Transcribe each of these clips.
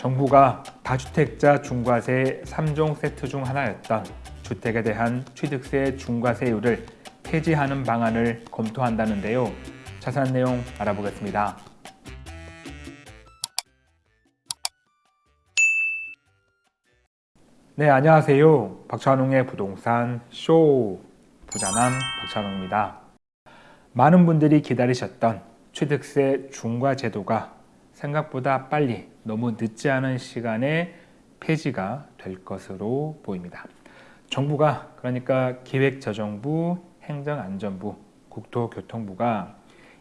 정부가 다주택자 중과세 3종 세트 중 하나였던 주택에 대한 취득세 중과세율을 폐지하는 방안을 검토한다는데요. 자세한 내용 알아보겠습니다. 네, 안녕하세요. 박찬웅의 부동산 쇼 부자남 박찬웅입니다. 많은 분들이 기다리셨던 취득세 중과 제도가 생각보다 빨리 너무 늦지 않은 시간에 폐지가 될 것으로 보입니다. 정부가 그러니까 기획재정부, 행정안전부, 국토교통부가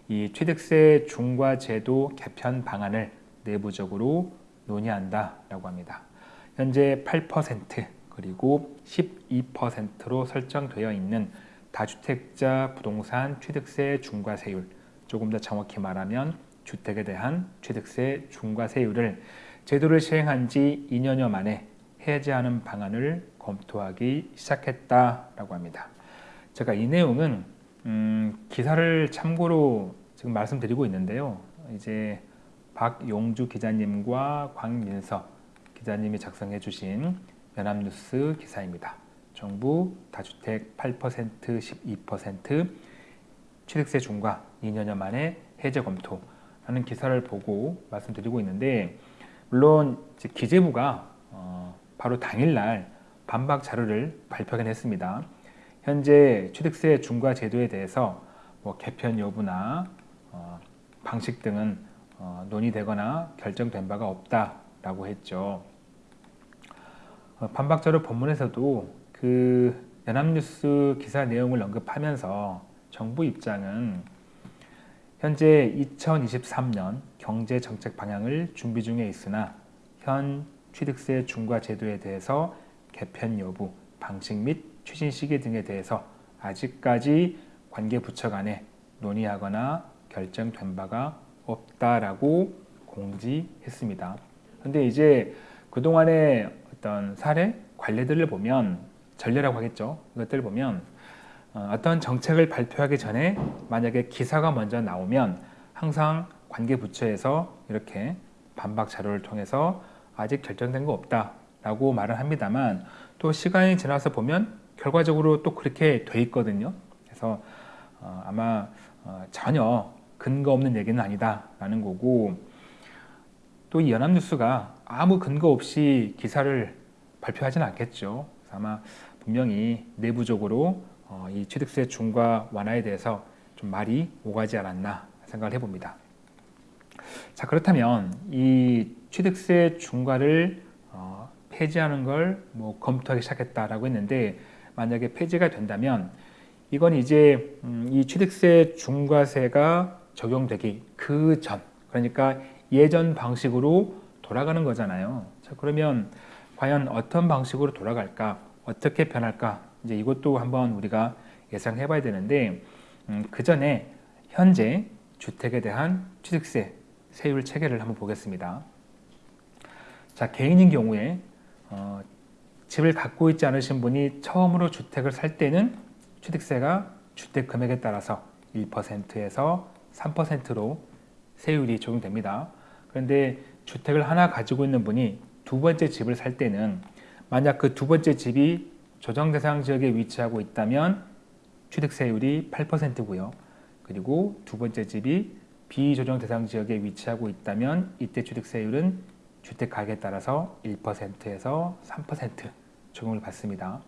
이 취득세 중과 제도 개편 방안을 내부적으로 논의한다라고 합니다. 현재 8% 그리고 12%로 설정되어 있는 다주택자 부동산 취득세 중과세율 조금 더 정확히 말하면 주택에 대한 취득세 중과세율을 제도를 시행한 지 2년여 만에 해제하는 방안을 검토하기 시작했다라고 합니다. 제가 이 내용은 음, 기사를 참고로 지금 말씀드리고 있는데요. 이제 박용주 기자님과 광민석 기자님이 작성해 주신 연합뉴스 기사입니다. 정부 다주택 8% 12% 취득세 중과 2년여 만에 해제 검토 라는 기사를 보고 말씀드리고 있는데 물론 기재부가 어 바로 당일날 반박 자료를 발표하긴 했습니다. 현재 취득세 중과 제도에 대해서 뭐 개편 여부나 어 방식 등은 어 논의되거나 결정된 바가 없다라고 했죠. 어, 반박 자료 본문에서도 그 연합뉴스 기사 내용을 언급하면서 정부 입장은 현재 2023년 경제 정책 방향을 준비 중에 있으나 현 취득세 중과 제도에 대해서 개편 여부, 방식 및 추진 시기 등에 대해서 아직까지 관계 부처 간에 논의하거나 결정된 바가 없다라고 공지했습니다. 근데 이제 그동안의 어떤 사례, 관례들을 보면 전례라고 하겠죠. 이것들을 보면 어, 어떤 정책을 발표하기 전에 만약에 기사가 먼저 나오면 항상 관계 부처에서 이렇게 반박 자료를 통해서 아직 결정된 거 없다 라고 말을 합니다만 또 시간이 지나서 보면 결과적으로 또 그렇게 돼 있거든요. 그래서 어, 아마 어, 전혀 근거 없는 얘기는 아니다 라는 거고 또 이 연합뉴스가 아무 근거 없이 기사를 발표하지는 않겠죠. 아마 분명히 내부적으로 어, 이 취득세 중과 완화에 대해서 좀 말이 오가지 않았나 생각을 해봅니다. 자 그렇다면 이 취득세 중과를 어, 폐지하는 걸 뭐 검토하기 시작했다라고 했는데 만약에 폐지가 된다면 이건 이제 음, 이 취득세 중과세가 적용되기 그 전 그러니까 예전 방식으로 돌아가는 거잖아요. 자 그러면 과연 어떤 방식으로 돌아갈까 어떻게 변할까 이제 이것도 한번 우리가 예상해 봐야 되는데 음, 그 전에 현재 주택에 대한 취득세 세율 체계를 한번 보겠습니다. 자 개인인 경우에 어, 집을 갖고 있지 않으신 분이 처음으로 주택을 살 때는 취득세가 주택 금액에 따라서 1%에서 3%로 세율이 적용됩니다. 그런데 주택을 하나 가지고 있는 분이 두 번째 집을 살 때는 만약 그 두 번째 집이 조정 대상 지역에 위치하고 있다면 취득세율이 8%고요. 그리고 두 번째 집이 비조정 대상 지역에 위치하고 있다면 이때 취득세율은 주택 가격에 따라서 1%에서 3% 적용을 받습니다.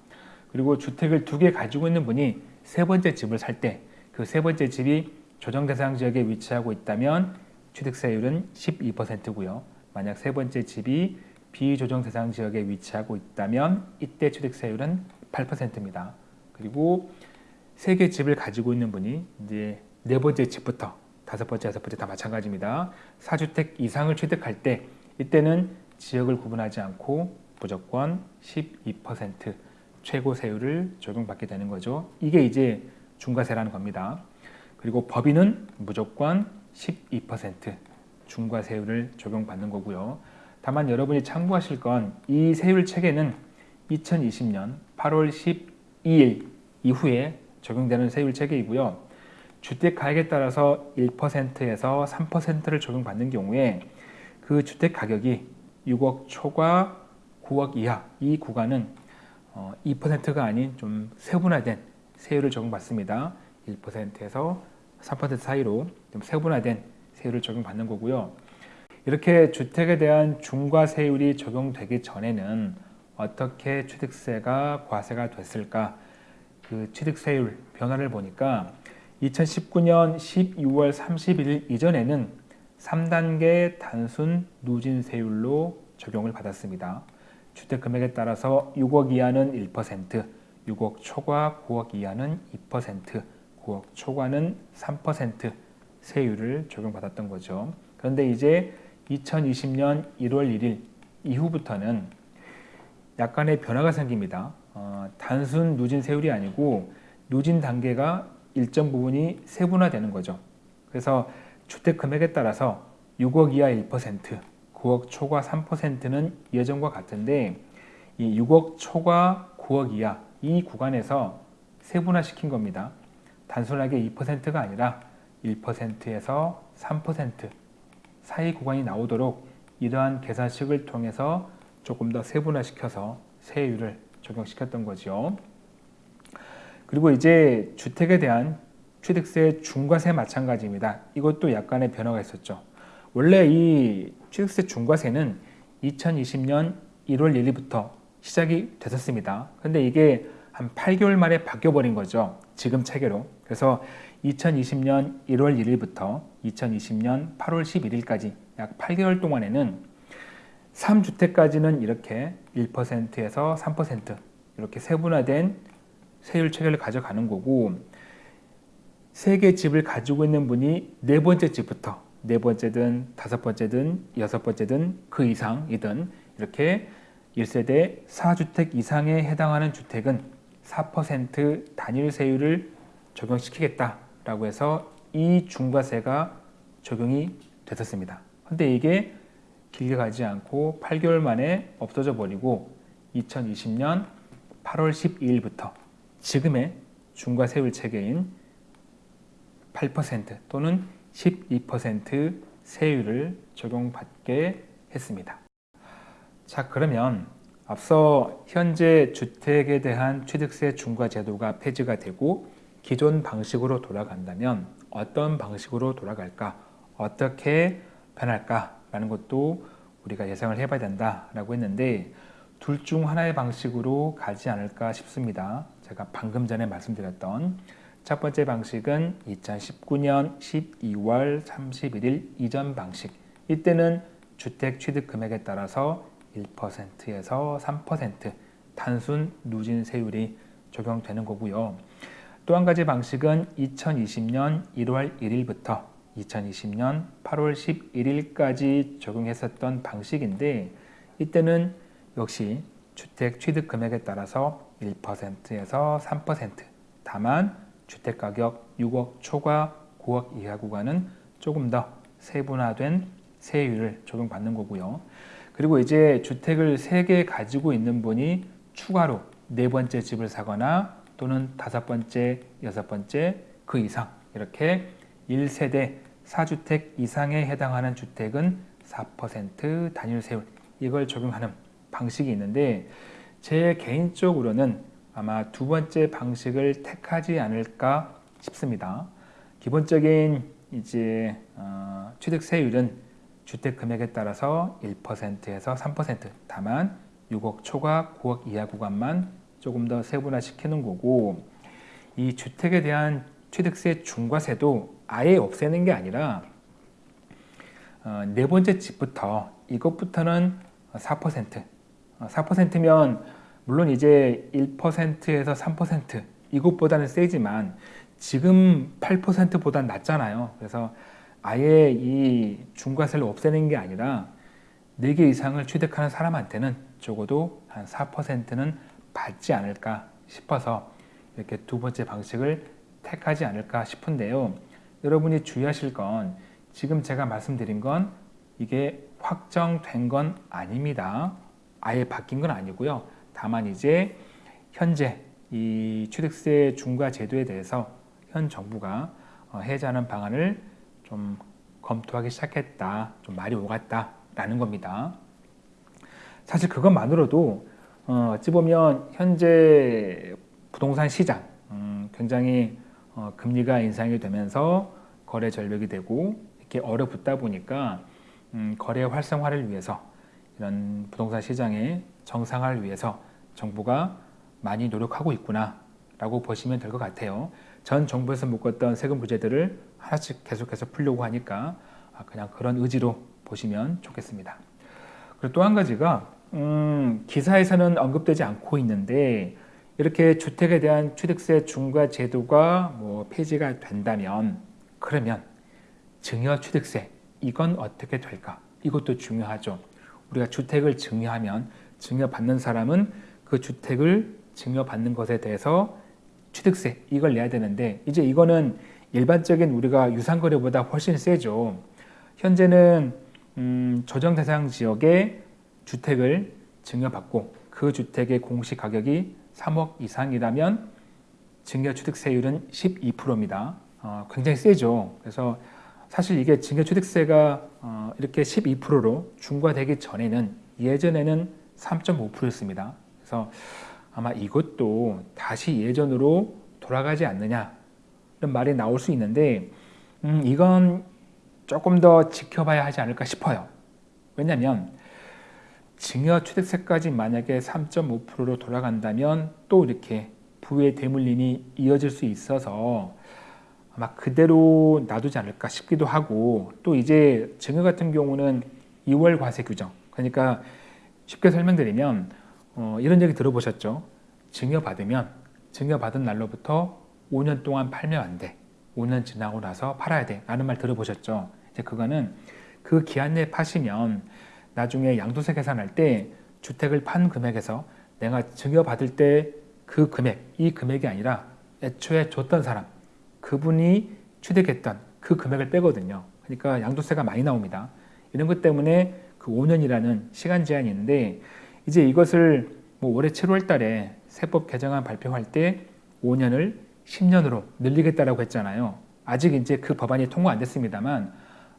그리고 주택을 두 개 가지고 있는 분이 세 번째 집을 살 때 그 세 번째 집이 조정 대상 지역에 위치하고 있다면 취득세율은 12%고요. 만약 세 번째 집이 비조정 대상 지역에 위치하고 있다면 이때 취득세율은 8%입니다. 그리고 세 개 집을 가지고 있는 분이 이제 네 번째 집부터 다섯 번째, 여섯 번째 다 마찬가지입니다. 4주택 이상을 취득할 때 이때는 지역을 구분하지 않고 무조건 12% 최고 세율을 적용받게 되는 거죠. 이게 이제 중과세라는 겁니다. 그리고 법인은 무조건 12% 중과세율을 적용받는 거고요. 다만 여러분이 참고하실 건 이 세율 체계는 2020년 8월 12일 이후에 적용되는 세율 체계이고요. 주택 가격에 따라서 1%에서 3%를 적용받는 경우에 그 주택 가격이 6억 초과 9억 이하 이 구간은 어, 2%가 아닌 좀 세분화된 세율을 적용받습니다. 1%에서 3% 사이로 좀 세분화된 세율을 적용받는 거고요. 이렇게 주택에 대한 중과세율이 적용되기 전에는 어떻게 취득세가 과세가 됐을까 그 취득세율 변화를 보니까 2019년 12월 31일 이전에는 3단계 단순 누진세율로 적용을 받았습니다. 주택금액에 따라서 6억 이하는 1%, 6억 초과 9억 이하는 2%, 9억 초과는 3% 세율을 적용받았던 거죠. 그런데 이제 2020년 1월 1일 이후부터는 약간의 변화가 생깁니다. 어, 단순 누진 세율이 아니고 누진 단계가 일정 부분이 세분화되는 거죠. 그래서 주택 금액에 따라서 6억 이하 1%, 9억 초과 3%는 예전과 같은데 이 6억 초과 9억 이하 이 구간에서 세분화시킨 겁니다. 단순하게 2%가 아니라 1%에서 3% 사이 구간이 나오도록 이러한 계산식을 통해서 조금 더 세분화시켜서 세율을 적용시켰던 거죠. 그리고 이제 주택에 대한 취득세 중과세 마찬가지입니다. 이것도 약간의 변화가 있었죠. 원래 이 취득세 중과세는 2020년 1월 1일부터 시작이 됐었습니다. 근데 이게 한 8개월 만에 바뀌어버린 거죠. 지금 체계로. 그래서 2020년 1월 1일부터 2020년 8월 11일까지 약 8개월 동안에는 3주택까지는 이렇게 1%에서 3% 이렇게 세분화된 세율 체계를 가져가는 거고 세 개 집을 가지고 있는 분이 네 번째 집부터 네 번째든 다섯 번째든 여섯 번째든 그 이상이든 이렇게 1세대 4주택 이상에 해당하는 주택은 4% 단일 세율을 적용시키겠다라고 해서 이 중과세가 적용이 됐었습니다. 근데 이게 길게 가지 않고 8개월 만에 없어져 버리고 2020년 8월 12일부터 지금의 중과세율 체계인 8% 또는 12% 세율을 적용받게 했습니다. 자 그러면 앞서 현재 주택에 대한 취득세 중과 제도가 폐지가 되고 기존 방식으로 돌아간다면 어떤 방식으로 돌아갈까? 어떻게 변할까? 라는 것도 우리가 예상을 해봐야 된다 라고 했는데 둘 중 하나의 방식으로 가지 않을까 싶습니다. 제가 방금 전에 말씀드렸던 첫 번째 방식은 2019년 12월 31일 이전 방식. 이때는 주택 취득 금액에 따라서 1%에서 3% 단순 누진 세율이 적용되는 거고요. 또 한 가지 방식은 2020년 1월 1일부터 2020년 8월 11일까지 적용했었던 방식인데 이때는 역시 주택 취득 금액에 따라서 1%에서 3% 다만 주택가격 6억 초과 9억 이하 구간은 조금 더 세분화된 세율을 적용받는 거고요. 그리고 이제 주택을 3개 가지고 있는 분이 추가로 네 번째 집을 사거나 또는 다섯 번째, 여섯 번째 그 이상 이렇게 1세대 4주택 이상에 해당하는 주택은 4% 단일 세율 이걸 적용하는 방식이 있는데 제 개인적으로는 아마 두 번째 방식을 택하지 않을까 싶습니다. 기본적인 이제 어, 취득세율은 주택 금액에 따라서 1%에서 3% 다만 6억 초과 9억 이하 구간만 조금 더 세분화시키는 거고 이 주택에 대한 취득세 중과세도 아예 없애는 게 아니라 어, 네 번째 집부터 이것부터는 4% 4%면 어, 물론 이제 1%에서 3% 이것보다는 세지만 지금 8%보다 낮잖아요. 그래서 아예 이 중과세를 없애는 게 아니라 4개 이상을 취득하는 사람한테는 적어도 한 4%는 받지 않을까 싶어서 이렇게 두 번째 방식을 택하지 않을까 싶은데요. 여러분이 주의하실 건 지금 제가 말씀드린 건 이게 확정된 건 아닙니다. 아예 바뀐 건 아니고요. 다만 이제 현재 이 취득세 중과 제도에 대해서 현 정부가 어, 해제하는 방안을 좀 검토하기 시작했다. 좀 말이 오갔다 라는 겁니다. 사실 그것만으로도 어, 어찌 보면 현재 부동산 시장 음, 굉장히 어, 금리가 인상이 되면서 거래 절벽이 되고 이렇게 얼어붙다 보니까 음, 거래 활성화를 위해서 이런 부동산 시장의 정상화를 위해서 정부가 많이 노력하고 있구나 라고 보시면 될 것 같아요. 전 정부에서 묶었던 세금 부재들을 하나씩 계속해서 풀려고 하니까 아, 그냥 그런 의지로 보시면 좋겠습니다. 그리고 또 한 가지가 음, 기사에서는 언급되지 않고 있는데 이렇게 주택에 대한 취득세 중과 제도가 뭐 폐지가 된다면 그러면 증여 취득세 이건 어떻게 될까? 이것도 중요하죠. 우리가 주택을 증여하면 증여받는 사람은 그 주택을 증여받는 것에 대해서 취득세 이걸 내야 되는데 이제 이거는 일반적인 우리가 유상거래보다 훨씬 세죠. 현재는 음, 조정 대상 지역에 주택을 증여받고 그 주택의 공시 가격이 3억 이상이라면 증여취득세율은 12%입니다. 어, 굉장히 세죠. 그래서 사실 이게 증여취득세가 어, 이렇게 12%로 중과되기 전에는 예전에는 3.5%였습니다. 그래서 아마 이것도 다시 예전으로 돌아가지 않느냐 이런 말이 나올 수 있는데 음, 이건 조금 더 지켜봐야 하지 않을까 싶어요. 왜냐하면 증여 취득세까지 만약에 3.5%로 돌아간다면 또 이렇게 부의 대물림이 이어질 수 있어서 아마 그대로 놔두지 않을까 싶기도 하고 또 이제 증여 같은 경우는 2월 과세 규정 그러니까 쉽게 설명드리면 어, 이런 얘기 들어보셨죠? 증여받으면 증여받은 날로부터 5년 동안 팔면 안 돼. 5년 지나고 나서 팔아야 돼. 라는 말 들어보셨죠? 이제 그거는 그 기한 내에 파시면 나중에 양도세 계산할 때 주택을 판 금액에서 내가 증여받을 때 그 금액, 이 금액이 아니라 애초에 줬던 사람, 그분이 취득했던 그 금액을 빼거든요. 그러니까 양도세가 많이 나옵니다. 이런 것 때문에 그 5년이라는 시간 제한이 있는데 이제 이것을 뭐 올해 7월 달에 세법 개정안 발표할 때 5년을 10년으로 늘리겠다라고 했잖아요. 아직 이제 그 법안이 통과 안 됐습니다만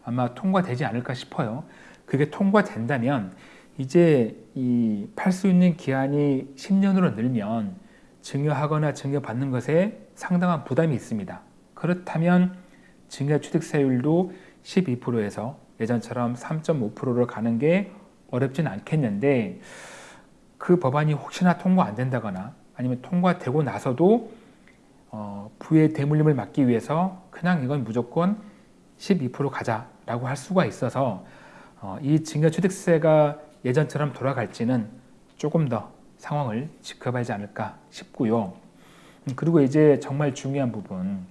아마 통과되지 않을까 싶어요. 그게 통과된다면 이제 이 팔 수 있는 기한이 10년으로 늘면 증여하거나 증여받는 것에 상당한 부담이 있습니다. 그렇다면 증여 취득세율도 12%에서 예전처럼 3.5%로 가는 게 어렵진 않겠는데 그 법안이 혹시나 통과 안 된다거나 아니면 통과되고 나서도 어, 부의 대물림을 막기 위해서 그냥 이건 무조건 12% 가자라고 할 수가 있어서 어, 이 증여취득세가 예전처럼 돌아갈지는 조금 더 상황을 지켜봐야 하지 않을까 싶고요. 음, 그리고 이제 정말 중요한 부분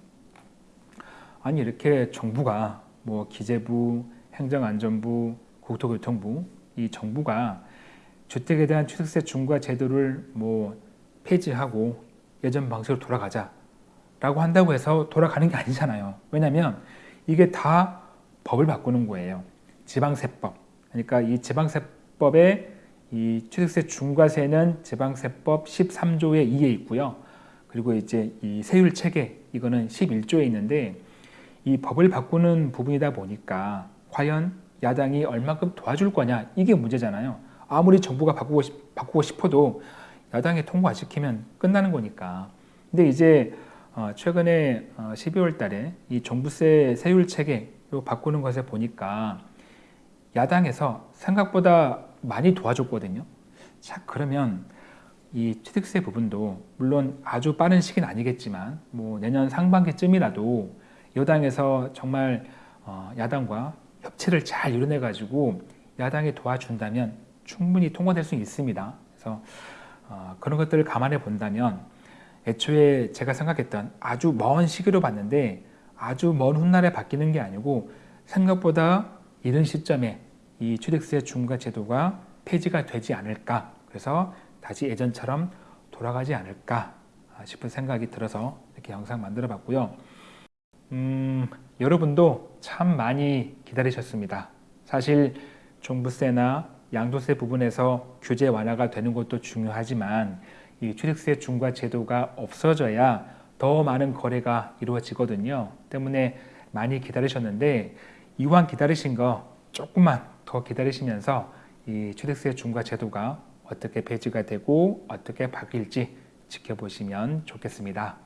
아니 이렇게 정부가 뭐 기재부, 행정안전부, 국토교통부 이 정부가 주택에 대한 취득세 중과 제도를 뭐 폐지하고 예전 방식으로 돌아가자 라고 한다고 해서 돌아가는 게 아니잖아요. 왜냐하면 이게 다 법을 바꾸는 거예요. 지방세법. 그러니까 이 지방세법에 이 취득세 중과세는 지방세법 13조의 2에 있고요. 그리고 이제 이 세율 체계 이거는 11조에 있는데 이 법을 바꾸는 부분이다 보니까 과연 야당이 얼마큼 도와줄 거냐 이게 문제잖아요. 아무리 정부가 바꾸고, 싶, 바꾸고 싶어도 야당이 통과시키면 끝나는 거니까. 근데 이제 어, 최근에 12월 어, 달에 이 종부세 세율 체계 바꾸는 것을 보니까 야당에서 생각보다 많이 도와줬거든요. 자, 그러면 이 취득세 부분도 물론 아주 빠른 시기는 아니겠지만 뭐 내년 상반기쯤이라도 여당에서 정말 어, 야당과 협치를 잘 이뤄내 가지고 야당이 도와준다면 충분히 통과될 수 있습니다. 그래서 어, 그런 것들을 감안해 본다면 애초에 제가 생각했던 아주 먼 시기로 봤는데 아주 먼 훗날에 바뀌는 게 아니고 생각보다 이른 시점에 이 취득세 중과 제도가 폐지가 되지 않을까 그래서 다시 예전처럼 돌아가지 않을까 싶은 생각이 들어서 이렇게 영상 만들어 봤고요 음, 여러분도 참 많이 기다리셨습니다 사실 종부세나 양도세 부분에서 규제 완화가 되는 것도 중요하지만 이 취득세 중과 제도가 없어져야 더 많은 거래가 이루어지거든요 때문에 많이 기다리셨는데 이왕 기다리신 거 조금만 더 기다리시면서 이 취득세 중과 제도가 어떻게 폐지가 되고 어떻게 바뀔지 지켜보시면 좋겠습니다.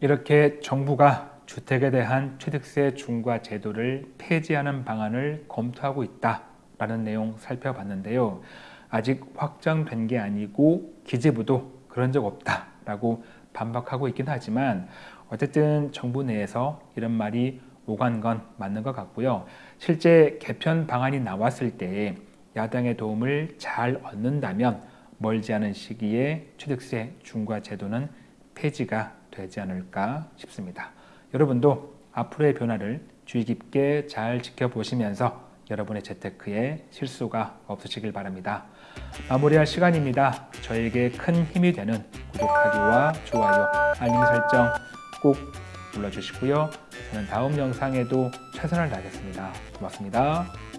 이렇게 정부가 주택에 대한 취득세 중과 제도를 폐지하는 방안을 검토하고 있다라는 내용 살펴봤는데요. 아직 확정된 게 아니고 기재부도 그런 적 없다라고 반박하고 있긴 하지만 어쨌든 정부 내에서 이런 말이 오간 건 맞는 것 같고요. 실제 개편 방안이 나왔을 때 야당의 도움을 잘 얻는다면 멀지 않은 시기에 취득세 중과 제도는 폐지가 되지 않을까 싶습니다. 여러분도 앞으로의 변화를 주의 깊게 잘 지켜보시면서 여러분의 재테크에 실수가 없으시길 바랍니다. 마무리할 시간입니다. 저에게 큰 힘이 되는 구독하기와 좋아요, 알림 설정 꼭 눌러주시고요. 저는 다음 영상에도 최선을 다하겠습니다. 고맙습니다.